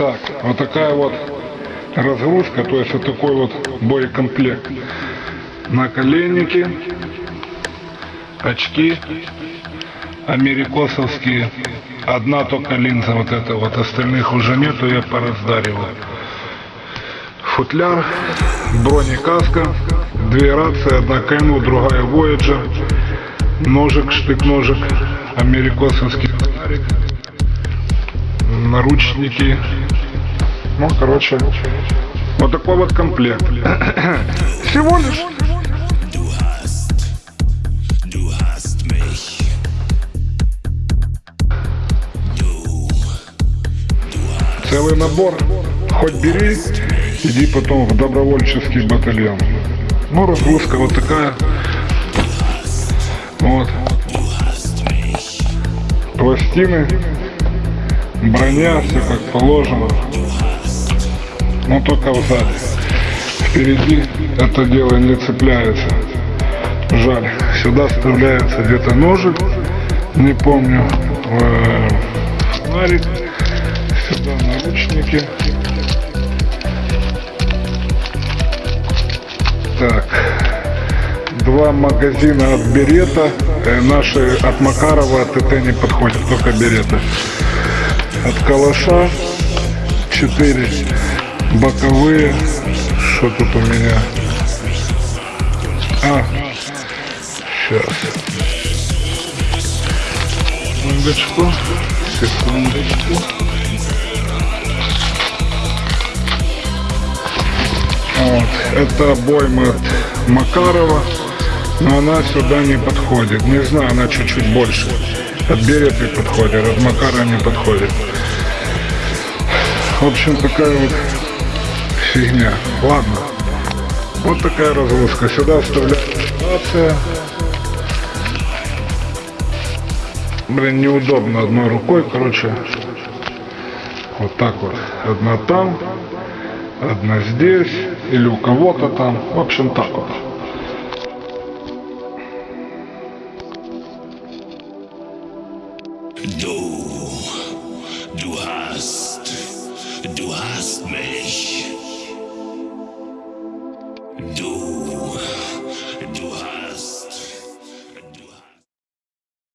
Так, вот такая вот разгрузка, то есть вот такой вот боекомплект. Наколенники, очки америкосовские. Одна только линза вот эта вот, остальных уже нету, я пораздариваю. Футляр, бронекаска, две рации, одна Кэну, другая Voyager, ножик, штык-ножик, америкосовский фонарик, наручники. Ну, короче, вот такой вот комплект. Всего лишь целый набор. Хоть бери, иди потом в добровольческий батальон. Ну, разгрузка вот такая. Вот. Пластины, броня, все как положено. Но только сзади. Впереди это дело не цепляется. Жаль. Сюда вставляется где-то ножик, не помню, э, фонарик, сюда наручники. Так, два магазина от Берета, Э, наши от Макарова, от ТТ не подходят, только Берета. От Калаша 4 боковые, что тут у меня? А, сейчас. Секундочку, секундочку. Вот, это обойма от Макарова, но она сюда не подходит. Не знаю, она чуть-чуть больше. От Береты подходит, от Макара не подходит. В общем, такая вот фигня. Ладно. Вот такая разгрузка. Сюда вставляется рация. Блин, неудобно одной рукой, короче. Вот так вот. Одна там, одна здесь, или у кого-то там. В общем, так вот. Du, du hast, du hast mich.